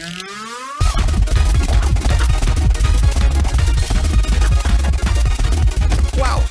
Bye.